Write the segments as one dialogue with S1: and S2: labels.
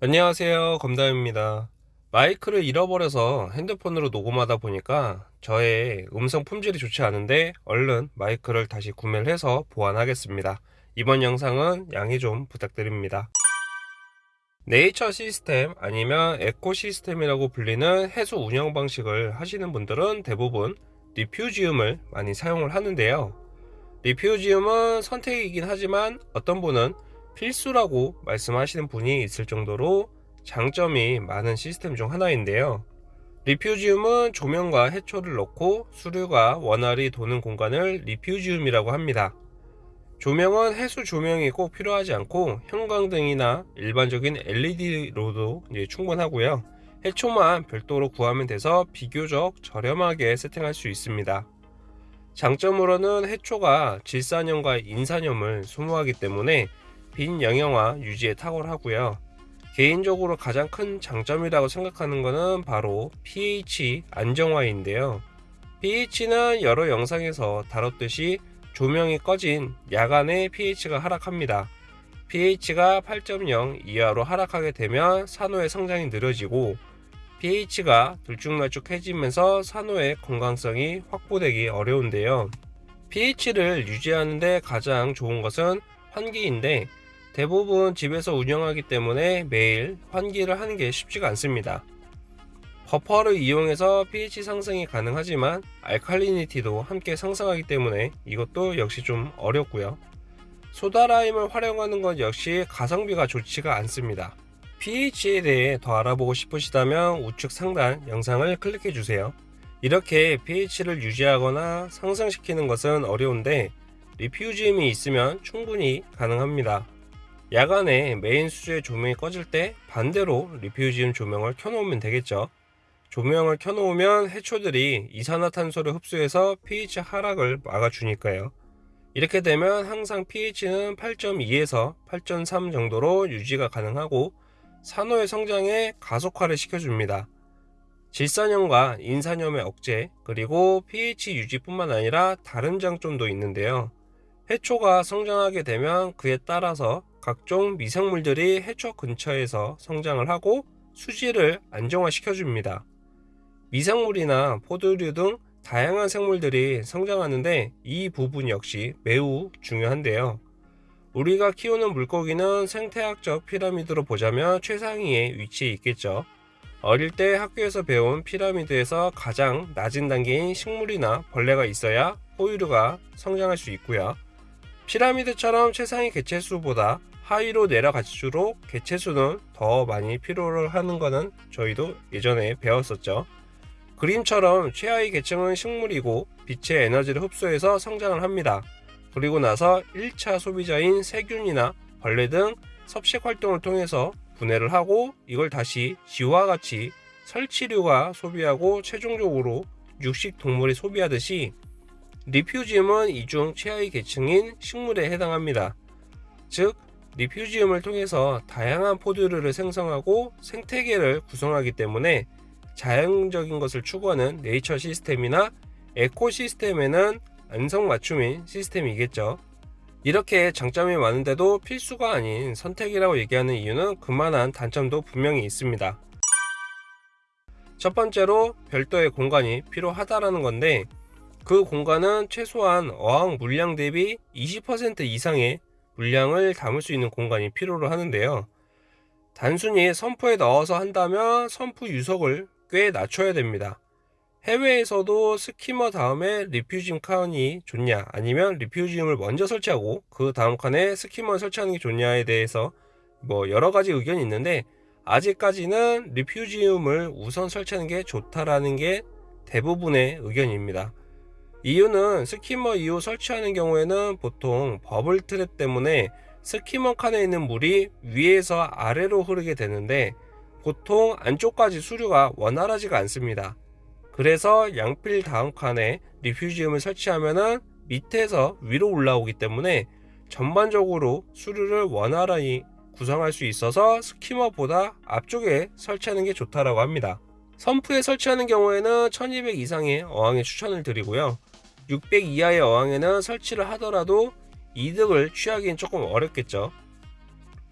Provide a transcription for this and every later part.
S1: 안녕하세요. 검담입니다. 마이크를 잃어버려서 핸드폰으로 녹음하다 보니까 저의 음성 품질이 좋지 않은데 얼른 마이크를 다시 구매를 해서 보완하겠습니다. 이번 영상은 양해 좀 부탁드립니다. 네이처 시스템 아니면 에코 시스템이라고 불리는 해수 운영 방식을 하시는 분들은 대부분 리퓨지움을 많이 사용을 하는데요. 리퓨지움은 선택이긴 하지만 어떤 분은 필수라고 말씀하시는 분이 있을 정도로 장점이 많은 시스템 중 하나인데요. 리퓨지움은 조명과 해초를 넣고 수류가 원활히 도는 공간을 리퓨지움이라고 합니다. 조명은 해수 조명이 꼭 필요하지 않고 형광등이나 일반적인 LED로도 충분하고요. 해초만 별도로 구하면 돼서 비교적 저렴하게 세팅할 수 있습니다. 장점으로는 해초가 질산염과 인산염을 소모하기 때문에 빈 영양화 유지에 탁월하고요. 개인적으로 가장 큰 장점이라고 생각하는 것은 바로 pH 안정화인데요. pH는 여러 영상에서 다뤘듯이 조명이 꺼진 야간에 pH가 하락합니다. pH가 8.0 이하로 하락하게 되면 산호의 성장이 느려지고 pH가 들쭉날쭉해지면서 산호의 건강성이 확보되기 어려운데요. pH를 유지하는데 가장 좋은 것은 환기인데 대부분 집에서 운영하기 때문에 매일 환기를 하는 게 쉽지가 않습니다. 버퍼를 이용해서 pH 상승이 가능하지만 알칼리니티도 함께 상승하기 때문에 이것도 역시 좀 어렵고요. 소다라임을 활용하는 것 역시 가성비가 좋지가 않습니다. pH에 대해 더 알아보고 싶으시다면 우측 상단 영상을 클릭해 주세요. 이렇게 pH를 유지하거나 상승시키는 것은 어려운데 리퓨지움이 있으면 충분히 가능합니다. 야간에 메인 수주의 조명이 꺼질 때 반대로 리퓨지움 조명을 켜놓으면 되겠죠. 조명을 켜놓으면 해초들이 이산화탄소를 흡수해서 pH 하락을 막아주니까요. 이렇게 되면 항상 pH는 8.2에서 8.3 정도로 유지가 가능하고 산호의 성장에 가속화를 시켜줍니다. 질산염과 인산염의 억제 그리고 pH 유지뿐만 아니라 다른 장점도 있는데요. 해초가 성장하게 되면 그에 따라서 각종 미생물들이 해초 근처에서 성장을 하고 수질을 안정화시켜 줍니다. 미생물이나 포도류 등 다양한 생물들이 성장하는데 이 부분 역시 매우 중요한데요. 우리가 키우는 물고기는 생태학적 피라미드로 보자면 최상위에 위치해 있겠죠. 어릴 때 학교에서 배운 피라미드에서 가장 낮은 단계인 식물이나 벌레가 있어야 포유류가 성장할 수 있고요. 피라미드처럼 최상위 개체수보다 하위로 내려갈수록 개체수는 더 많이 필요를 하는 것은 저희도 예전에 배웠었죠. 그림처럼 최하위 계층은 식물이고 빛의 에너지를 흡수해서 성장을 합니다. 그리고 나서 1차 소비자인 세균이나 벌레 등 섭식 활동을 통해서 분해를 하고 이걸 다시 지와 같이 설치류가 소비하고 최종적으로 육식 동물이 소비하듯이 리퓨지움은 이중 최하위 계층인 식물에 해당합니다. 즉 리퓨지움을 통해서 다양한 포드류를 생성하고 생태계를 구성하기 때문에 자연적인 것을 추구하는 네이처 시스템이나 에코 시스템에는 안성맞춤인 시스템이겠죠. 이렇게 장점이 많은데도 필수가 아닌 선택이라고 얘기하는 이유는 그만한 단점도 분명히 있습니다. 첫 번째로 별도의 공간이 필요하다라는 건데 그 공간은 최소한 어항 물량 대비 20% 이상의 물량을 담을 수 있는 공간이 필요로 하는데요. 단순히 선프에 넣어서 한다면 선프 유속을 꽤 낮춰야 됩니다. 해외에서도 skimmer 다음에 refugium 칸이 좋냐 아니면 refugium을 먼저 설치하고 그 다음 칸에 skimmer를 설치하는 게 좋냐에 대해서 뭐 여러 가지 의견이 있는데 아직까지는 refugium을 우선 설치하는 게 좋다라는 게 대부분의 의견입니다. 이유는 skimmer 이후 설치하는 경우에는 보통 bubble trap 때문에 skimmer 칸에 있는 물이 위에서 아래로 흐르게 되는데 보통 안쪽까지 수류가 원활하지가 않습니다. 그래서 양필 다음 칸에 리퓨지움을 설치하면은 밑에서 위로 올라오기 때문에 전반적으로 수류를 원활히 구성할 수 있어서 스키머보다 앞쪽에 설치하는 게 좋다라고 합니다. 선프에 설치하는 경우에는 1200 이상의 어항에 추천을 드리고요. 600 이하의 어항에는 설치를 하더라도 이득을 취하기는 조금 어렵겠죠.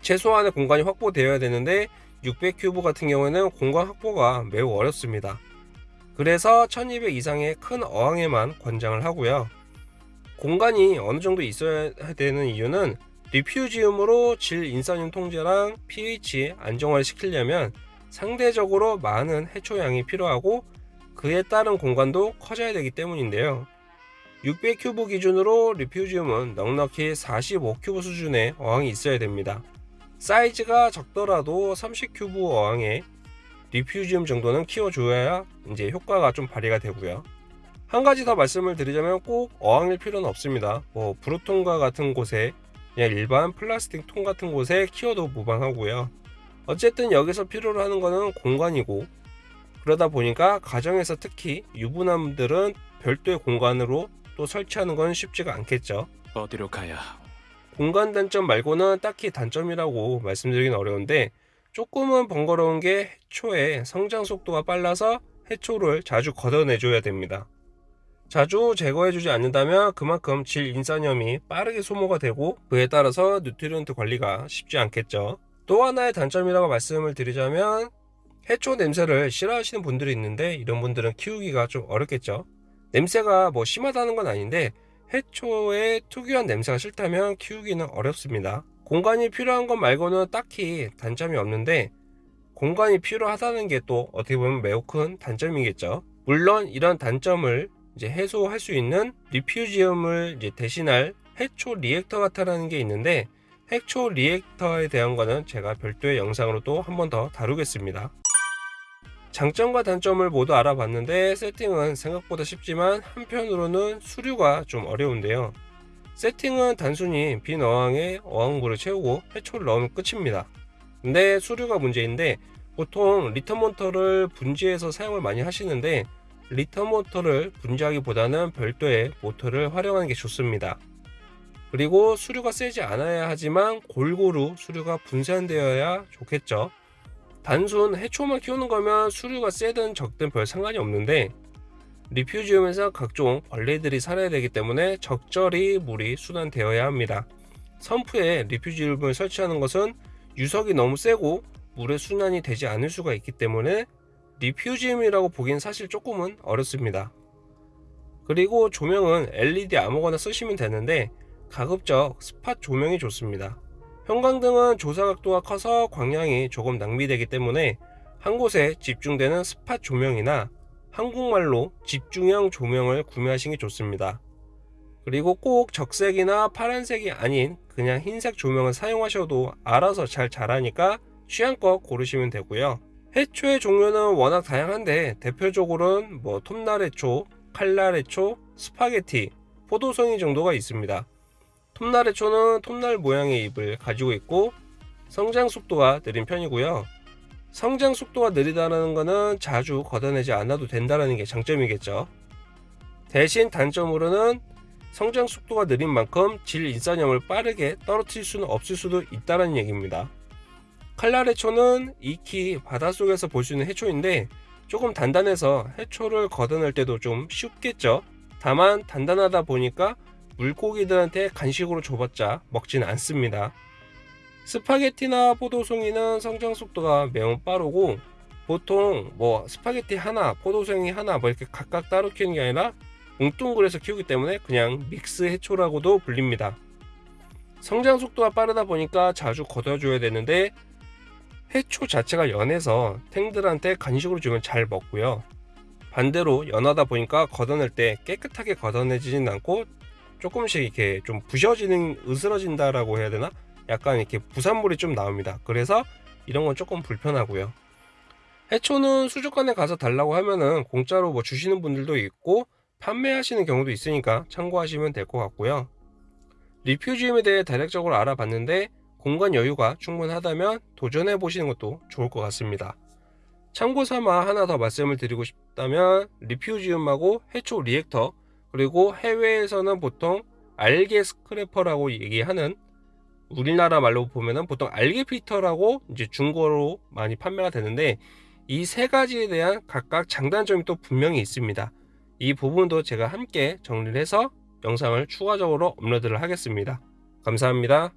S1: 최소한의 공간이 확보되어야 되는데 600 큐브 같은 경우에는 공간 확보가 매우 어렵습니다. 그래서 1200 이상의 큰 어항에만 권장을 하고요. 공간이 어느 정도 있어야 되는 이유는 refugium으로 질 인산염 통제랑 pH 안정화를 시키려면 상대적으로 많은 해초량이 필요하고 그에 따른 공간도 커져야 되기 때문인데요. 600cube 기준으로 refugium은 넉넉히 45cube 수준의 어항이 있어야 됩니다. 사이즈가 적더라도 30큐브 어항에 리퓨지움 정도는 키워줘야 이제 효과가 좀 발휘가 되고요. 한 가지 더 말씀을 드리자면 꼭 어항일 필요는 없습니다. 뭐 브루통과 같은 곳에 그냥 일반 플라스틱 통 같은 곳에 키워도 무방하고요. 어쨌든 여기서 필요로 하는 거는 공간이고 그러다 보니까 가정에서 특히 유부남들은 별도의 공간으로 또 설치하는 건 쉽지가 않겠죠.
S2: 어디로 가야?
S1: 공간 단점 말고는 딱히 단점이라고 말씀드리긴 어려운데 조금은 번거로운 게 해초의 성장 속도가 빨라서 해초를 자주 걷어내줘야 됩니다. 자주 제거해주지 않는다면 그만큼 질 인산염이 빠르게 소모가 되고 그에 따라서 nutrient 관리가 쉽지 않겠죠. 또 하나의 단점이라고 말씀을 드리자면 해초 냄새를 싫어하시는 분들이 있는데 이런 분들은 키우기가 좀 어렵겠죠. 냄새가 뭐 심하다는 건 아닌데 해초의 특유한 냄새가 싫다면 키우기는 어렵습니다. 공간이 필요한 것 말고는 딱히 단점이 없는데 공간이 필요하다는 게 또 어떻게 보면 매우 큰 단점이겠죠. 물론 이런 단점을 이제 해소할 수 있는 refugium을 이제 대신할 해초 reactor 같다라는 게 있는데 해초 reactor에 대한 거는 제가 별도의 영상으로 또 한 번 더 다루겠습니다. 장점과 단점을 모두 알아봤는데 세팅은 생각보다 쉽지만 한편으로는 수류가 좀 어려운데요. 세팅은 단순히 빈 어항에 어항물을 채우고 해초를 넣으면 끝입니다. 근데 수류가 문제인데 보통 return 모터를 분지해서 사용을 많이 하시는데 return 모터를 분지하기보다는 별도의 모터를 활용하는 게 좋습니다. 그리고 수류가 세지 않아야 하지만 골고루 수류가 분산되어야 좋겠죠. 단순 해초만 키우는 거면 수류가 세든 적든 별 상관이 없는데 리퓨지움에서 각종 벌레들이 살아야 되기 때문에 적절히 물이 순환되어야 합니다. 선프에 리퓨지움을 설치하는 것은 유석이 너무 세고 물의 순환이 되지 않을 수가 있기 때문에 리퓨지움이라고 보기엔 사실 조금은 어렵습니다. 그리고 조명은 LED 아무거나 쓰시면 되는데 가급적 스팟 조명이 좋습니다. 형광등은 조사각도가 커서 광량이 조금 낭비되기 때문에 한 곳에 집중되는 spot 조명이나 한국말로 집중형 조명을 구매하시는 게 좋습니다. 그리고 꼭 적색이나 파란색이 아닌 그냥 흰색 조명을 사용하셔도 알아서 잘 자라니까 취향껏 고르시면 되고요. 해초의 종류는 워낙 다양한데 대표적으로는 뭐 톱날해초, 칼날해초, 스파게티, 포도송이 정도가 있습니다. 톱날해초는 톱날 모양의 잎을 가지고 있고 성장 속도가 느린 편이고요. 성장 속도가 느리다는 것은 자주 걷어내지 않아도 된다는 게 장점이겠죠. 대신 단점으로는 성장 속도가 느린 만큼 질 인산염을 빠르게 떨어뜨릴 수는 없을 수도 있다는 얘기입니다. 칼날 해초는 익히 바닷속에서 볼 수 있는 해초인데 조금 단단해서 해초를 걷어낼 때도 좀 쉽겠죠. 다만 단단하다 보니까 물고기들한테 간식으로 줘봤자 먹지는 않습니다. 스파게티나 포도송이는 성장 속도가 매우 빠르고 보통 뭐 스파게티 하나, 포도송이 하나 뭐 이렇게 각각 따로 키우는 게 아니라 뭉뚱그려서 키우기 때문에 그냥 믹스 해초라고도 불립니다. 성장 속도가 빠르다 보니까 자주 걷어줘야 되는데 해초 자체가 연해서 탱들한테 간식으로 주면 잘 먹고요. 반대로 연하다 보니까 걷어낼 때 깨끗하게 걷어내지는 않고 조금씩 이렇게 좀 부셔지는 으스러진다라고 해야 되나? 약간 이렇게 부산물이 좀 나옵니다. 그래서 이런 건 조금 불편하고요. 해초는 수족관에 가서 달라고 하면은 공짜로 뭐 주시는 분들도 있고 판매하시는 경우도 있으니까 참고하시면 될 것 같고요. refugium에 대해 대략적으로 알아봤는데 공간 여유가 충분하다면 도전해 보시는 것도 좋을 것 같습니다. 참고 삼아 하나 더 말씀을 드리고 싶다면 refugium하고 해초 reactor 그리고 해외에서는 보통 algae scrubber라고 얘기하는 우리나라 말로 보면은 보통 algae 필터라고 이제 중고로 많이 판매가 되는데 이 세 가지에 대한 각각 장단점이 또 분명히 있습니다. 이 부분도 제가 함께 정리를 해서 영상을 추가적으로 업로드를 하겠습니다. 감사합니다.